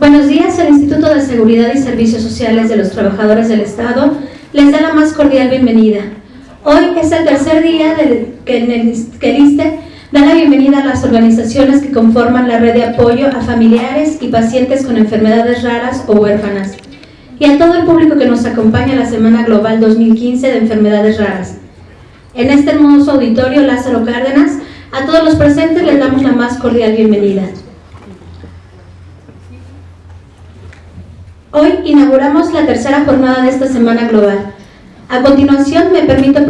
Buenos días, el Instituto de Seguridad y Servicios Sociales de los Trabajadores del Estado les da la más cordial bienvenida. Hoy es el tercer día del, que, que el ISTE da la bienvenida a las organizaciones que conforman la red de apoyo a familiares y pacientes con enfermedades raras o huérfanas y a todo el público que nos acompaña en la Semana Global 2015 de Enfermedades Raras. En este hermoso auditorio Lázaro Cárdenas, a todos los presentes les damos la más cordial bienvenida. Hoy inauguramos la tercera jornada de esta Semana Global. A continuación me permito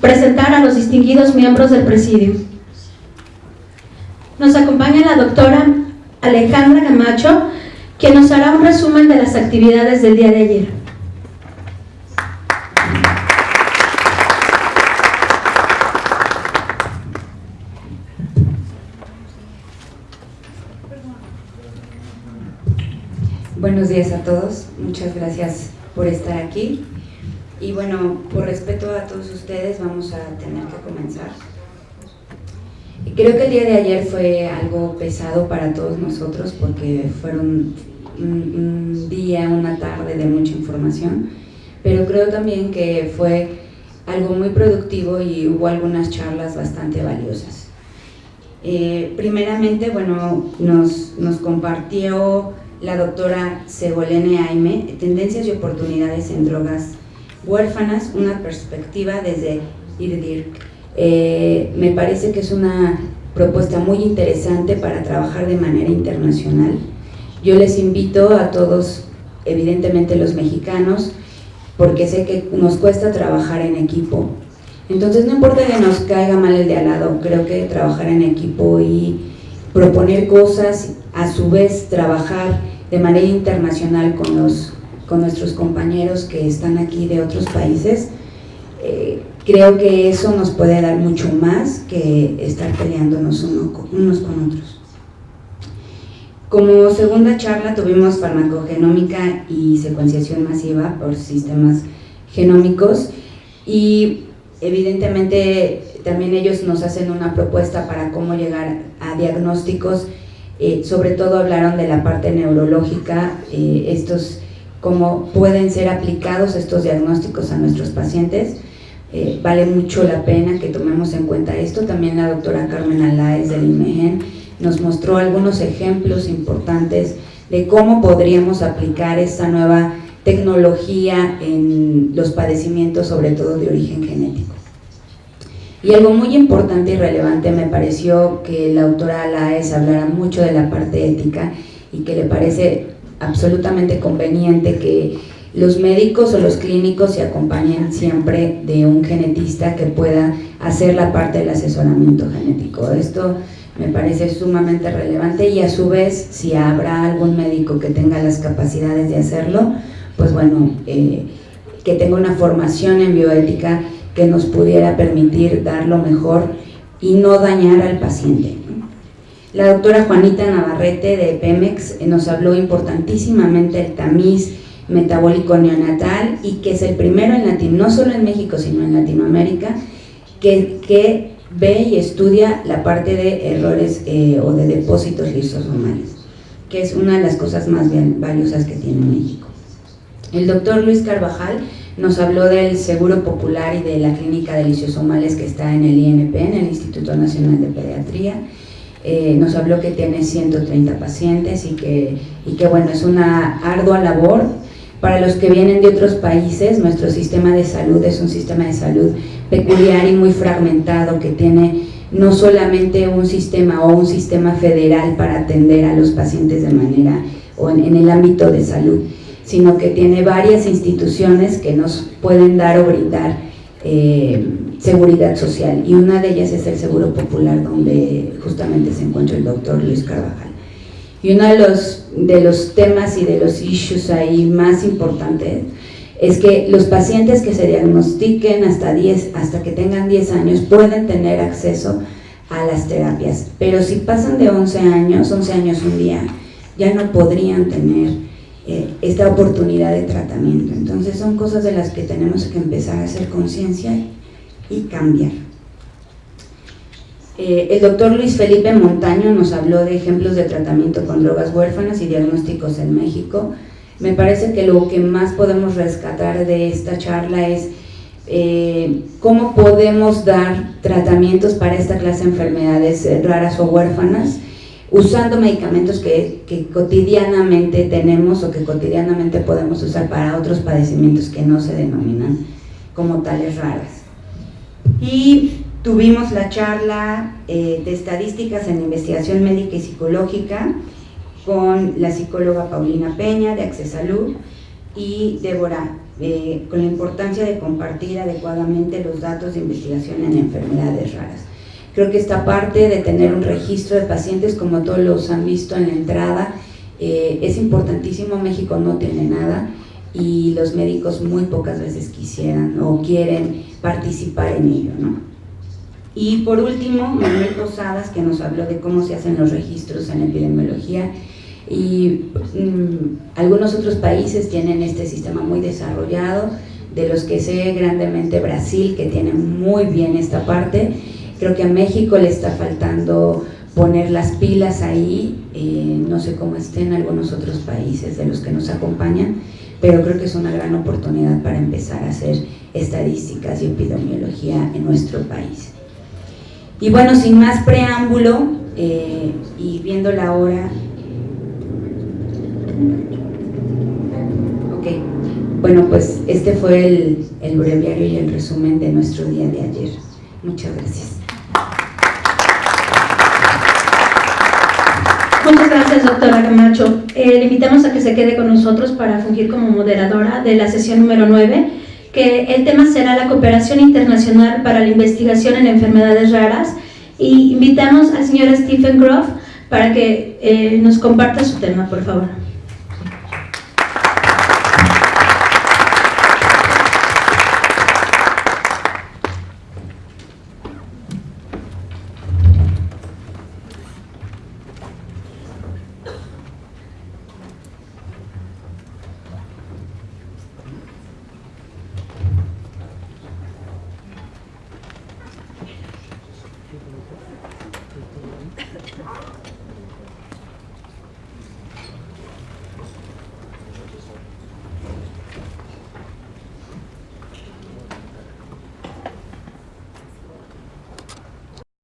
presentar a los distinguidos miembros del Presidio. Nos acompaña la doctora Alejandra Camacho, quien nos hará un resumen de las actividades del día de ayer. Buenos días a todos, muchas gracias por estar aquí. Y bueno, por respeto a todos ustedes vamos a tener que comenzar. Creo que el día de ayer fue algo pesado para todos nosotros porque fueron un, día, una tarde de mucha información, pero creo también que fue algo muy productivo y hubo algunas charlas bastante valiosas. Eh, primeramente, bueno, nos, nos compartió la doctora Segolene Aime, Tendencias y Oportunidades en Drogas Huérfanas, una perspectiva desde IRDIR. Eh, me parece que es una propuesta muy interesante para trabajar de manera internacional. Yo les invito a todos, evidentemente los mexicanos, porque sé que nos cuesta trabajar en equipo. Entonces no importa que nos caiga mal el de al lado, creo que trabajar en equipo y proponer cosas, a su vez trabajar de manera internacional con, los, con nuestros compañeros que están aquí de otros países, eh, creo que eso nos puede dar mucho más que estar peleándonos unos con otros. Como segunda charla tuvimos farmacogenómica y secuenciación masiva por sistemas genómicos y evidentemente también ellos nos hacen una propuesta para cómo llegar a diagnósticos eh, sobre todo hablaron de la parte neurológica, eh, estos cómo pueden ser aplicados estos diagnósticos a nuestros pacientes. Eh, vale mucho la pena que tomemos en cuenta esto. También la doctora Carmen Alaez del IMEGEN nos mostró algunos ejemplos importantes de cómo podríamos aplicar esta nueva tecnología en los padecimientos, sobre todo de origen genético. Y algo muy importante y relevante me pareció que la autora Alaes hablara mucho de la parte ética y que le parece absolutamente conveniente que los médicos o los clínicos se acompañen siempre de un genetista que pueda hacer la parte del asesoramiento genético. Esto me parece sumamente relevante y a su vez si habrá algún médico que tenga las capacidades de hacerlo, pues bueno, eh, que tenga una formación en bioética que nos pudiera permitir dar lo mejor y no dañar al paciente. La doctora Juanita Navarrete de Pemex eh, nos habló importantísimamente del tamiz metabólico neonatal y que es el primero en Latino, no solo en México sino en Latinoamérica, que, ve y estudia la parte de errores eh, o de depósitos lisosomales, que es una de las cosas más valiosas que tiene México. El doctor Luis Carvajal nos habló del Seguro Popular y de la Clínica de Lisiosomales que está en el INP, en el Instituto Nacional de Pediatría. Eh, nos habló que tiene 130 pacientes y que, y que bueno, es una ardua labor. Para los que vienen de otros países, nuestro sistema de salud es un sistema de salud peculiar y muy fragmentado que tiene no solamente un sistema o un sistema federal para atender a los pacientes de manera o en el ámbito de salud, sino que tiene varias instituciones que nos pueden dar o brindar eh, seguridad social y una de ellas es el Seguro Popular donde justamente se encuentra el doctor Luis Carvajal. Y uno de los, de los temas y de los issues ahí más importantes es que los pacientes que se diagnostiquen hasta, 10, hasta que tengan 10 años pueden tener acceso a las terapias, pero si pasan de 11 años, 11 años un día, ya no podrían tener eh, esta oportunidad de tratamiento. Entonces son cosas de las que tenemos que empezar a hacer conciencia y cambiar. Eh, el doctor Luis Felipe Montaño nos habló de ejemplos de tratamiento con drogas huérfanas y diagnósticos en México. Me parece que lo que más podemos rescatar de esta charla es eh, cómo podemos dar tratamientos para esta clase de enfermedades raras o huérfanas usando medicamentos que, cotidianamente tenemos o que cotidianamente podemos usar para otros padecimientos que no se denominan como tales raras. Y tuvimos la charla eh, de estadísticas en investigación médica y psicológica con la psicóloga Paulina Peña de Accesalud y Débora, eh, con la importancia de compartir adecuadamente los datos de investigación en enfermedades raras. Creo que esta parte de tener un registro de pacientes, como todos los han visto en la entrada, eh, es importantísimo, México no tiene nada y los médicos muy pocas veces quisieran o quieren participar en ello. ¿no? Y por último, Manuel Posadas, que nos habló de cómo se hacen los registros en epidemiología y mm, algunos otros países tienen este sistema muy desarrollado, de los que sé grandemente Brasil, que tiene muy bien esta parte, Creo que a México le está faltando poner las pilas ahí, eh, no sé cómo estén algunos otros países de los que nos acompañan, pero creo que es una gran oportunidad para empezar a hacer estadísticas y epidemiología en nuestro país. Y bueno, sin más preámbulo eh, y viendo la hora, ok, bueno pues este fue el, el breviario y el resumen de nuestro día de ayer. Muchas gracias. Muchas gracias, doctora Camacho. Eh, le invitamos a que se quede con nosotros para fungir como moderadora de la sesión número 9, que el tema será la cooperación internacional para la investigación en enfermedades raras. Y invitamos al señor Stephen Groff para que eh, nos comparta su tema, por favor.